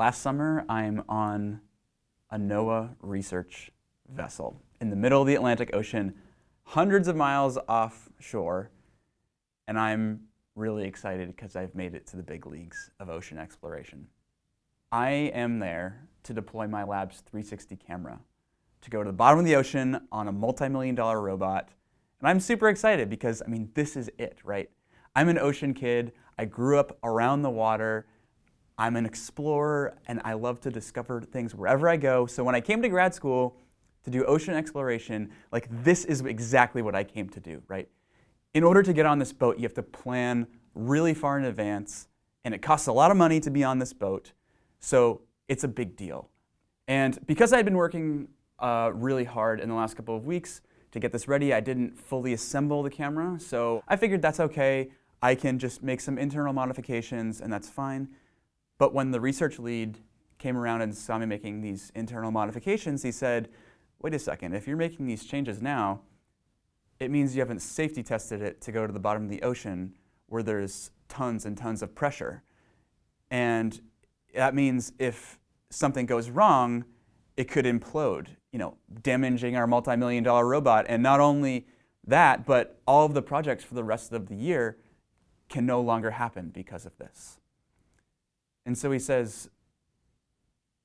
Last summer, I'm on a NOAA research vessel in the middle of the Atlantic Ocean, hundreds of miles offshore, and I'm really excited because I've made it to the big leagues of ocean exploration. I am there to deploy my lab's 360 camera to go to the bottom of the ocean on a multi-million dollar robot. And I'm super excited because, I mean, this is it, right? I'm an ocean kid. I grew up around the water. I'm an explorer, and I love to discover things wherever I go. So when I came to grad school to do ocean exploration, like this is exactly what I came to do, right? In order to get on this boat, you have to plan really far in advance, and it costs a lot of money to be on this boat. So it's a big deal. And because I had been working uh, really hard in the last couple of weeks to get this ready, I didn't fully assemble the camera. So I figured that's okay. I can just make some internal modifications and that's fine. But when the research lead came around and saw me making these internal modifications, he said, wait a second, if you're making these changes now, it means you haven't safety tested it to go to the bottom of the ocean where there's tons and tons of pressure. And that means if something goes wrong, it could implode, you know, damaging our multi-million dollar robot. And not only that, but all of the projects for the rest of the year can no longer happen because of this. And so he says,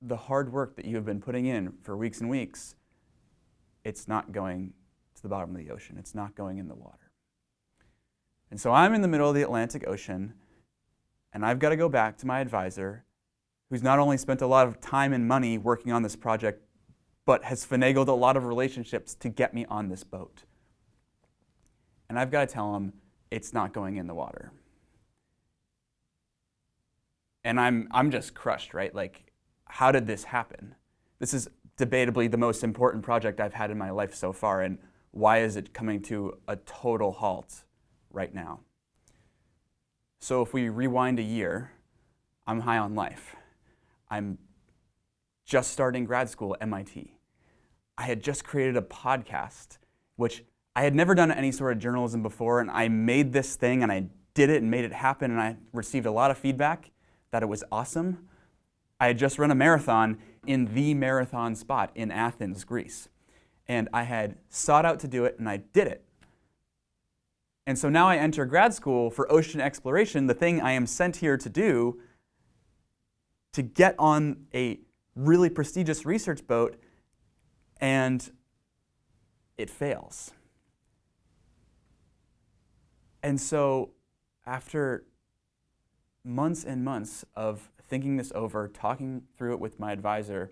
the hard work that you have been putting in for weeks and weeks, it's not going to the bottom of the ocean. It's not going in the water. And so I'm in the middle of the Atlantic Ocean, and I've got to go back to my advisor who's not only spent a lot of time and money working on this project, but has finagled a lot of relationships to get me on this boat. And I've got to tell him it's not going in the water. And I'm, I'm just crushed, right? Like, how did this happen? This is debatably the most important project I've had in my life so far, and why is it coming to a total halt right now? So if we rewind a year, I'm high on life. I'm just starting grad school at MIT. I had just created a podcast, which I had never done any sort of journalism before, and I made this thing and I did it and made it happen, and I received a lot of feedback that it was awesome. I had just run a marathon in the marathon spot in Athens, Greece. And I had sought out to do it, and I did it. And so now I enter grad school for ocean exploration, the thing I am sent here to do, to get on a really prestigious research boat and it fails. And so after months and months of thinking this over, talking through it with my advisor,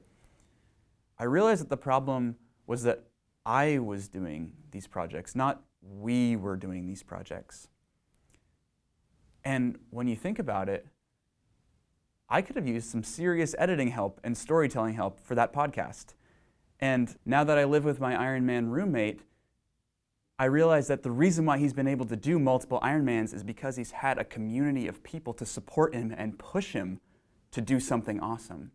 I realized that the problem was that I was doing these projects, not we were doing these projects. And when you think about it, I could have used some serious editing help and storytelling help for that podcast. And now that I live with my Ironman roommate, I realize that the reason why he's been able to do multiple Ironmans is because he's had a community of people to support him and push him to do something awesome.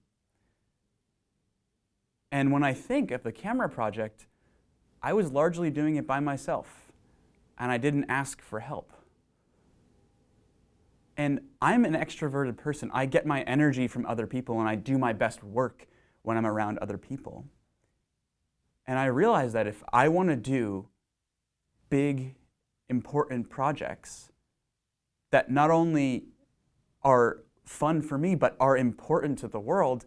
And when I think of the camera project, I was largely doing it by myself, and I didn't ask for help. And I'm an extroverted person. I get my energy from other people and I do my best work when I'm around other people. And I realize that if I want to do big, important projects that not only are fun for me, but are important to the world,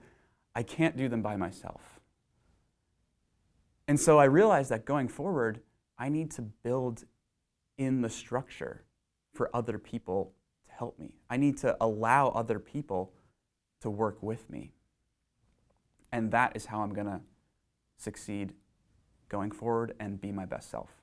I can't do them by myself. And so I realized that going forward, I need to build in the structure for other people to help me. I need to allow other people to work with me. And that is how I'm going to succeed going forward and be my best self.